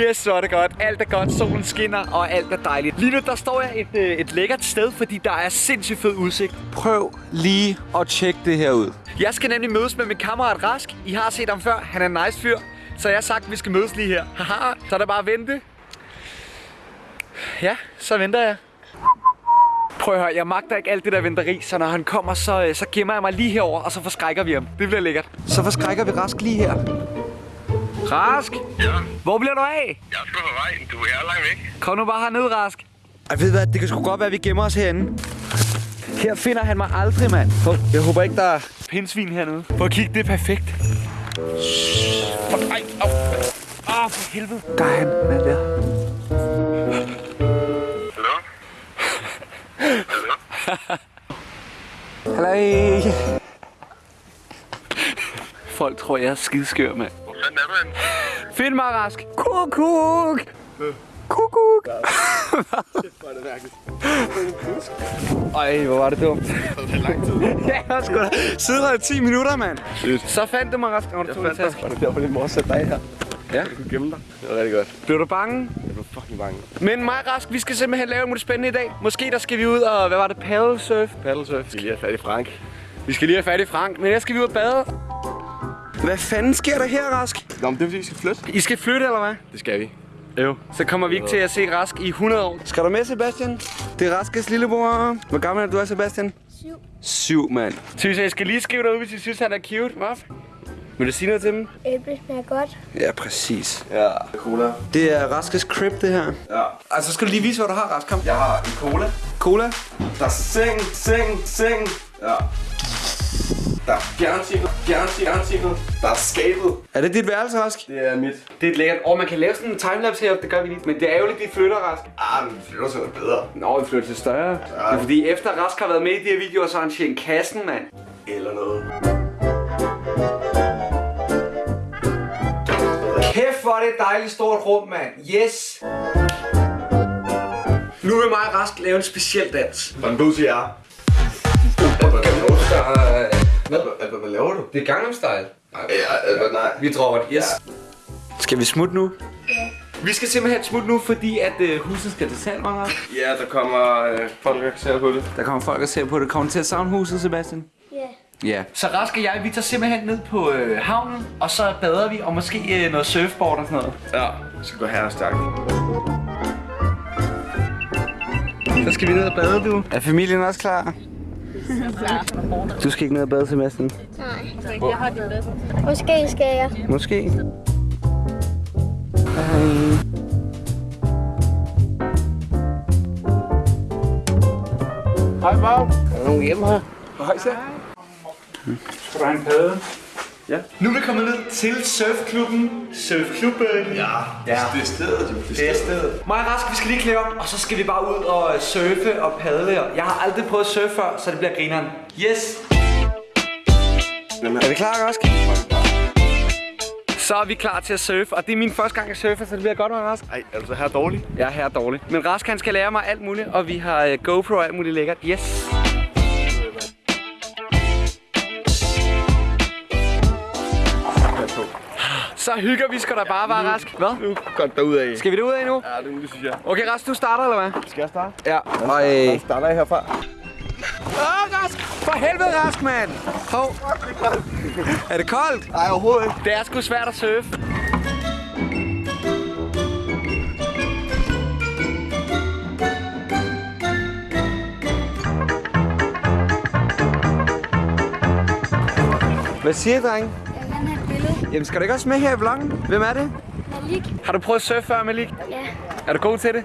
Yes, så er det godt. Alt er godt. Solen skinner, og alt er dejligt. Lige nu, der står jeg et, øh, et lækkert sted, fordi der er sindssygt fed udsigt. Prøv lige at tjekke det her ud. Jeg skal nemlig mødes med min kammerat Rask. I har set ham før. Han er en nice fyr. Så jeg har sagt, at vi skal mødes lige her. Haha, så er der bare at vente. Ja, så venter jeg. Prøv at høre, jeg magter ikke alt det der venteri, så når han kommer, så, øh, så gemmer jeg mig lige herover og så forskrækker vi ham. Det bliver lækkert. Så forskrækker vi Rask lige her. Rask, Ja, hvor bliver du af? jeg skal på vej. Du er langt væk. Kom nu bare herned, Rask. Ej, ved hvad? Det kan sgu godt være, at vi gemmer os herinde. Her finder han mig aldrig, mand. Jeg håber ikke, der er pindsvin hernede. Prøv at kigge, det er perfekt. Ej, au. Åh, for helvede. Der er han. Han er der. Hallo? Hallo? Halløj. Folk tror, jeg er skideskør, mand. Hvor er henne? Find mig, Rask. Kukuk. Kukuk. Ej, hvor var det dumt. Det er lang tid. Ja, jeg sgu da siddet her i 10 minutter, mand. Så fandt du mig, Rask. Nå, du tog en taske. Var det derfor, din mor satte dig her? Ja. Du kunne gemme dig. Det var rigtig godt. Blev du bange? Jeg blev fucking bange. Men mig, Rask, vi skal simpelthen lave noget spændende i dag. Måske der skal vi ud og, hvad var det, paddle surf? Paddlesurf. Vi skal lige have fat i Frank. Vi skal lige have fat i Frank, men jeg skal vi ud og bade. Hvad fanden sker der her, Rask? Nå, men det er fordi, vi skal flytte. I skal flytte, eller hvad? Det skal vi. Jo. Så kommer vi ikke til at se Rask i 100 år. Skal du med, Sebastian? Det er Raskes lillebror. Hvor gammel er du, Sebastian? Syv. Syv, mand. Synes jeg skal lige skrive dig ud, hvis I synes, han er cute. Hvad? Vil du sige noget til dem? Æble smager godt. Ja, præcis. Ja, cola. Det er Raskes crib, det her. Ja. Altså, skal du lige vise, hvad du har, Rask? Kom. Jeg har en cola. Cola. Der er seng, seng, seng. Ja. Der er fjernsikret, fjernsikret. Der er skabet. Er det dit værelse, Rask? Det er mit. Det er lækkert. Og man kan lave sådan en timelapse heroppe, det gør vi lige. Men det er ærgerligt, de flytter Rask. Ah, men det flytter sig noget bedre. Nå, vi flytter til større. Det er fordi, efter Rask har været med i de her videoer, så har han tjent kassen, mand. Eller noget. Kæft, hvor er det et dejligt stort rum, mand. Yes! Nu vil mig og Rask lave en speciel dans. Hvordan du siger jeg? Hvad, hvad, hvad laver du? Det er Gangnam Style. Ja, øh, nej. Vi dropper det. Yes. Skal vi smutte nu? Vi skal simpelthen smutte nu, fordi at øh, huset skal til salg, Maja. Ja, der kommer øh, folk, der ser på det. Der kommer folk og ser på det. Kommer til at savne huset, Sebastian? Ja. Ja. Så Rask og jeg, vi tager simpelthen ned på øh, havnen, og så bader vi, og måske øh, noget surfboard og sådan noget. Ja, vi skal gå her og stærkt. Så skal vi ned og bade, du. Er familien også klar? Du skal ikke ned og bade, Sebastian? Nej. Måske skal jeg. Måske. Hej, Bob. Er der nogen hjemme her? Hej, så. Skal du have en padde? Ja. Nu er vi kommet ned til surfklubben. Surfklubben. Ja. ja. Det er stedet, jo. Det er stedet. Mig og Rask, vi skal lige klæde op, og så skal vi bare ud og øh, surfe og padle. Jeg har aldrig prøvet at surfe før, så det bliver grineren. Yes! Er vi klar, Rask? Så er vi klar til at surfe, og det er min første gang at surfe, så det bliver godt med Rask. Ej, er du så her dårlig? Jeg er her dårlig. Men Rask, han skal lære mig alt muligt, og vi har uh, GoPro og alt muligt lækkert. Yes! Så hygger vi skal der bare være Rask. Hvad? Nu godt derudad. Skal vi derud af nu? Ja, det, det synes jeg. Okay, Rask, du starter, eller hvad? Skal jeg starte? Ja. Ej. Jeg starter jeg herfra. Åh, Rask! For helvede, Rask, mand! Hov. Er det koldt? Nej, overhovedet ikke. Det er sgu svært at surfe. Hvad siger du, dreng? Jamen, skal du ikke også med her i vloggen? Hvem er det? Malik? Har du prøvet at surfe før, Malik? Ja. Er du god til det?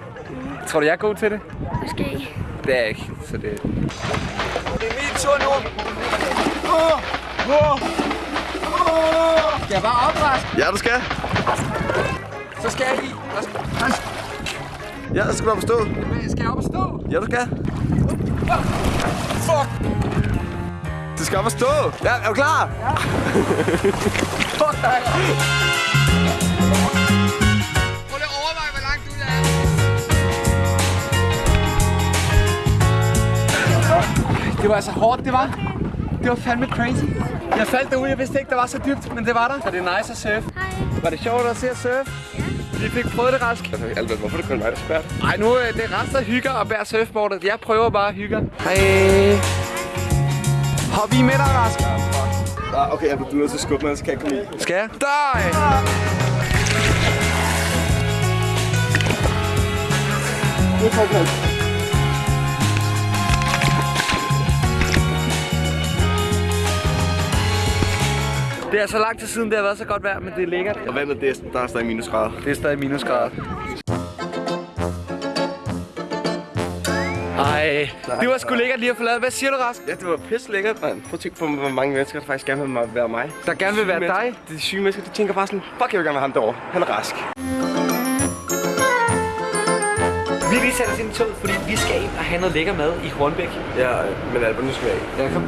Tror du, jeg er god til det? Måske. Det er jeg ikke, så det... Det er min tur nu. Skal jeg bare op, Rask? Ja, du skal. Så skal jeg i. Ja, det skal du forstå. Skal jeg op og stå? Ja, du skal. Fuck. Du skal op og stå. Ja, er du klar? Fuck dig. Prøv lige at overveje, hvor langt du er. Det var altså hårdt, det var. Det var fandme crazy. Jeg faldt derude, jeg vidste ikke, der var så dybt, men det var der. Så det er nice at surfe. Hej. Var det sjovt at se at surfe? Vi fik prøvet det rask. Altså, Albert, hvorfor er det kun mig, der spørger? Ej, nu er det resten hygger og bærer surfboardet. Jeg prøver bare at hygge. Hej. Hop i med dig, Rask. Ah, okay, Albert, du er nødt til at skubbe mig, så kan jeg komme i. Skal jeg? Dig! Det er så lang tid siden, det har været så godt vejr, men det er lækkert. Og med det? Der er stadig minusgrader. Det er stadig minusgrader. Ej, det var sgu lækkert lige at forlade. Hvad siger du, Rask? Ja, det var pisse lækkert, mand. Prøv at tænke på, hvor mange mennesker, der faktisk gerne vil være mig. Der gerne vil være dig. De syge mennesker, de tænker bare sådan, fuck, jeg vil gerne være ham derovre. Han er rask. Vi har lige sat os ind i toget, fordi vi skal ind og have noget lækker mad i Hornbæk. Ja, men Albert, nu skal vi af. Ja, kom.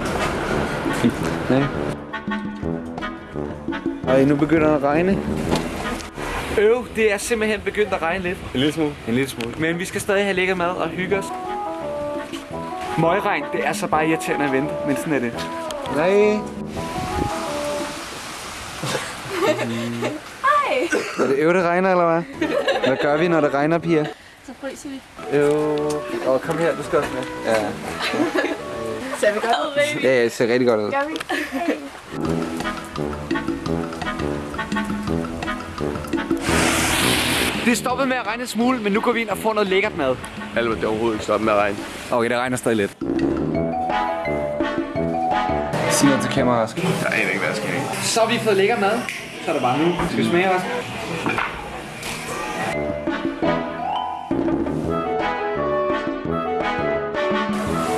Nej. Ej, nu begynder det at regne. Øv, det er simpelthen begyndt at regne lidt. En lille smule. En lille smule. Men vi skal stadig have lækker mad og hygge os. Møgregn, det er så bare irriterende at vente, men sådan er det. Nej. Hej. Er det øv, det regner, eller hvad? Hvad gør vi, når det regner, piger? Så fryser vi. Øv. Åh, kom her, du skal også med. Ja. Ser vi godt ud? Ja, det ser rigtig godt ud. Gør vi? Det er stoppet med at regne en smule, men nu går vi ind og får noget lækkert mad. Albert, det er overhovedet ikke stoppet med at regne. Okay, det regner stadig lidt. Sig noget til kameraet, Rask. Jeg aner ikke, hvad jeg skal have. Så har vi fået lækker mad. Så er det bare nu. Skal vi smage, Rask?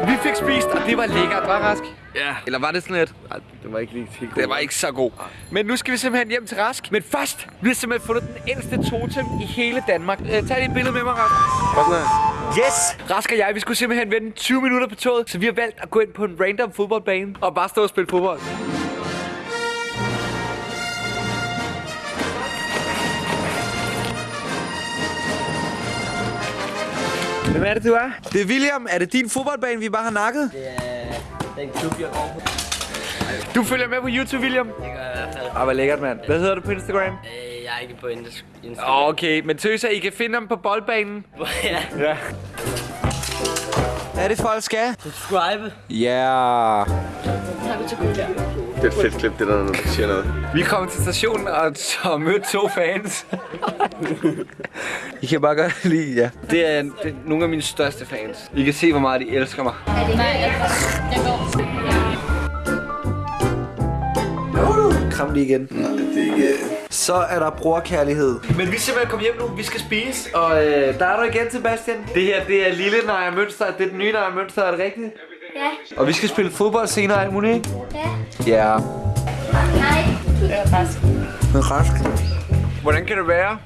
Vi fik spist, og det var lækkert, var Rask? Ja. Eller var det sådan lidt? Ej, det var ikke lige helt Det var ikke så god. Men nu skal vi simpelthen hjem til Rask. Men først, vi har simpelthen fundet den ældste totem i hele Danmark. Øh, tag lige et billede med mig, Rask. Hvad sådan her? Yes! Rask og jeg, vi skulle simpelthen vente 20 minutter på toget, så vi har valgt at gå ind på en random fodboldbane og bare stå og spille fodbold. Hvem er det, du er? Det er William. Er det din fodboldbane, vi bare har nakket? Det er den klub, jeg går på. Du følger med på YouTube, William? Det gør jeg i hvert fald. Ah, hvor lækkert, mand. Hvad hedder du på Instagram? Øh, Jeg er ikke på Insta- Instagram. Okay, men tøser, I kan finde ham på boldbanen. ja. Ja. Hvad er det, folk skal? Subscribe. Ja. Yeah. Det er et fedt klip, det der, når du siger noget. Vi kom til stationen og så mødte to fans. I kan bare godt lide, ja. Det er, det er nogle af mine største fans. I kan se, hvor meget de elsker mig. Kram lige igen. Nej, det er ikke... Så er der brorkærlighed. Men vi er simpelthen kommet hjem nu. Vi skal spise. Og øh, der er du igen, Sebastian. Det her, det er lille Naja Mønster. Det er den nye Naja Mønster, er det rigtigt? Ja. Og vi skal spille fodbold senere, alt muligt, ikke? Ja. Ja. Nej. Men rask. Hvordan kan det være,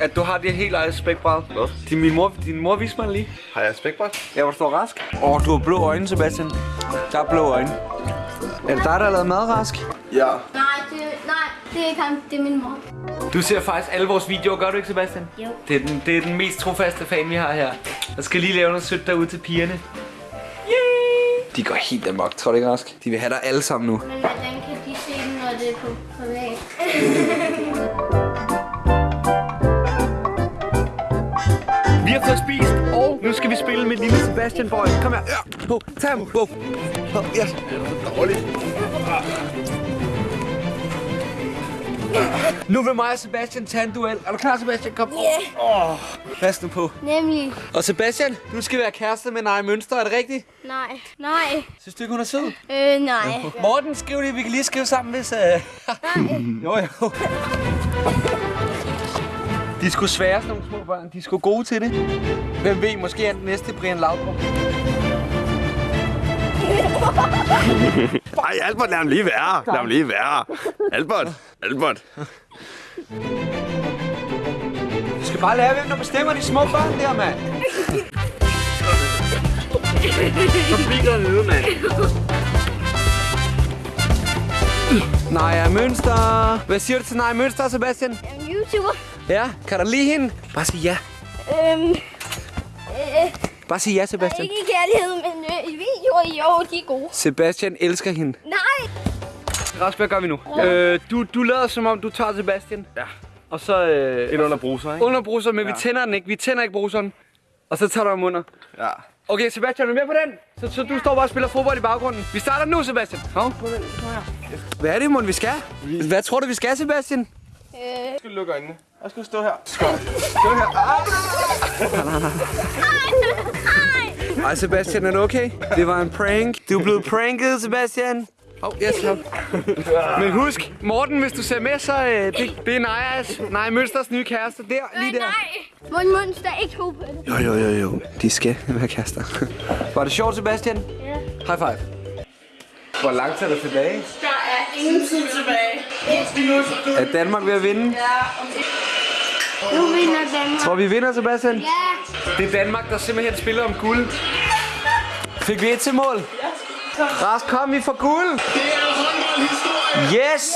at du har det helt eget spækbræd? Hvad? Din, min mor, din mor viste mig lige. Har jeg spækbræt? Ja, hvor du står rask. Åh, oh, du har blå øjne, Sebastian. Der er blå øjne. Er det dig, der har lavet mad, Rask? Ja. Nej, det, nej, det er ikke ham. Det er min mor. Du ser faktisk alle vores videoer, gør du ikke, Sebastian? Jo. Det er den, det er den mest trofaste fan, vi har her. Jeg skal lige lave noget sødt derude til pigerne. De går helt amok, tror du ikke, Rask? De vil have dig alle sammen nu. Men hvordan kan de se den, når det er på privat? Vi har fået spist, og nu skal vi spille med lille Sebastian Boy. Kom her. Ja. Tag ham. Oh, yes. Dårligt. Nu vil mig og Sebastian tage en duel. Er du klar, Sebastian? Kom. Ja. Oh. Pas nu på. Nemlig. Og Sebastian, du skal være kæreste med Naja Mønster, er det rigtigt? Nej. Nej. Synes du ikke, hun er sød? Øh, nej. Morten, skriv det. Vi kan lige skrive sammen, hvis... Uh... jo, jo. De sgu svære, sådan nogle små børn. De sgu gode til det. Hvem ved, måske er den næste Brian Laudrup. Ej, Albert, lad ham lige være. Lad ham lige være. Albert. Albert. Du skal bare lære, hvem der bestemmer de små børn der, mand. Så bliver der nede, mand. Naja Mønster. Hvad siger du til Naja Mønster, Sebastian? Jeg er YouTuber. Ja, kan du lide hende? Bare sig ja. Øhm, øh, Bare sig ja, Sebastian. ikke i kærlighed, men øh, i videoer, jo, de er gode. Sebastian elsker hende. Nej. Rask, hvad gør vi nu? Øh, du, du lader som om, du tager Sebastian. Ja. og så øh, Ind under bruser, ikke? under bruseren, men ja. vi tænder den ikke. Vi tænder ikke bruseren. Og så tager du om under. Ja. Okay, Sebastian, er du med på den? Så, så du står bare og spiller fodbold i baggrunden. Vi starter nu, Sebastian. Hov. Hvad er det, mon, vi skal? Hvad tror du, vi skal, Sebastian? Øh, Skal du lukke øjnene? Og skal du stå her? Ej, Sebastian, er du okay? Det var en prank. Du er blevet pranket, Sebastian. Åh, oh, yes, hop. Men husk, Morten, hvis du ser med, så øh, det, det er Najas, Nej Mønsters nye kæreste. Der, lige der. nej. Mund, mund, der er ikke to på det. Jo, jo, jo, jo. De skal være kærester. Var det sjovt, Sebastian? Ja. High five. Hvor langt er der tilbage? Der er ingen tid tilbage. Er Danmark ved at vinde? Nu vinder Danmark. Tror vi vinder, Sebastian? Ja. Det er Danmark, der simpelthen spiller om guld. Fik vi et til mål? Ja. Rask, kom, vi får guld. Det er håndboldhistorie. Yes.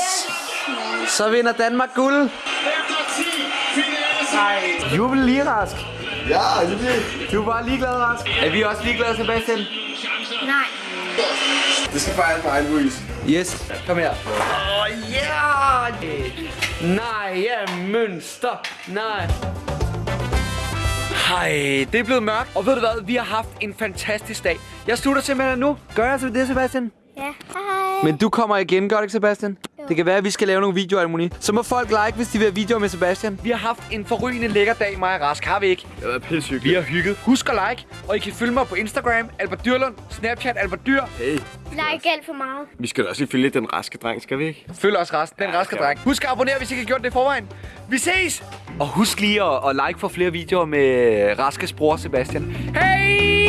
Så vinder Danmark guld. Nej. Jubel lige, Rask. Ja, er Du er bare ligeglad, Rask. Er vi også ligeglade, Sebastian? Nej. Det skal fejres på egen vis. Yes. Kom her. Åh, oh, ja! Nej, ja, mønster. Nej. Hej, det er blevet mørkt. Og ved du hvad, vi har haft en fantastisk dag. Jeg slutter simpelthen nu. Gør jeg så det, Sebastian? Ja. Hej. Men du kommer igen, gør det ikke, Sebastian? Det kan være, at vi skal lave nogle videoer, Almoni. Så må folk like, hvis de vil have videoer med Sebastian. Vi har haft en forrygende lækker dag, mig og Rask. Har vi ikke? Det har været pissehyggeligt. Vi har hygget. Husk at like, og I kan følge mig på Instagram, Albert Dyrlund, Snapchat, Albert Dyr. Hey, Like alt for meget. vi skal da også lige følge den raske dreng, skal vi ikke? Følg os resten, den Ja, raske dreng. Husk at abonnere, hvis I ikke har gjort det i forvejen. Vi ses! Og husk lige at, at like for flere videoer med Raskes bror Sebastian. Hej!